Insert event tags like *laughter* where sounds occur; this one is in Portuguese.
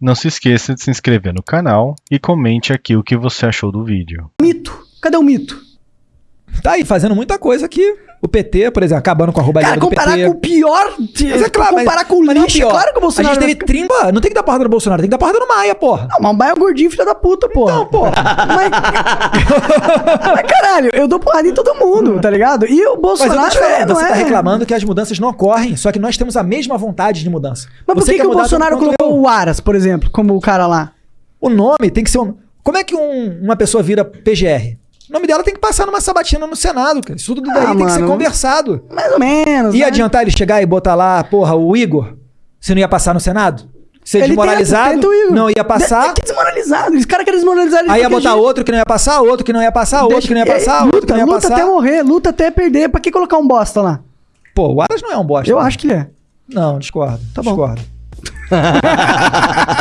Não se esqueça de se inscrever no canal e comente aqui o que você achou do vídeo. Mito. Cadê o mito? Tá aí fazendo muita coisa aqui. O PT, por exemplo, acabando com a roubalheira Cara, do comparar PT. com o pior. Mas é claro, comparar mas- com o mas não lixo, pior. claro que o Bolsonaro. A gente teve vai ficar- 30. Não tem que dar porrada no Bolsonaro, tem que dar porrada no Maia, porra. Não, mas o Maia é gordinho, filho da puta, porra. Não, porra. Mas... *laughs* mas caralho, eu dou porrada em todo mundo, tá ligado? E o Mas eu Bolsonaro te falando, é, você é... tá reclamando que as mudanças não ocorrem, só que nós temos a mesma vontade de mudança. Mas por que, que o Bolsonaro colocou eu. o Aras, por exemplo, como o cara lá? O nome tem que ser um. Como é que um- uma pessoa vira PGR? O nome dela tem que passar numa sabatina no Senado, cara. Isso tudo daí Ah, tem que ser mano. conversado. Mais ou menos. Ia né? adiantar ele chegar e botar lá, porra, o Igor? Se não ia passar no Senado? Ser Ele desmoralizado? o Igor. Não ia passar? De- Que desmoralizado. Esse cara quer desmoralizar ele Aí ia botar outro que não ia passar, outro que não ia passar, outro Deixa- que não ia passar, é, outro luta, que não ia luta passar. até morrer, luta até perder. Pra que colocar um bosta lá? Pô, o Aras não é um bosta. Eu né? acho que ele é. Não, discordo. Tá bom. Discordo. *laughs*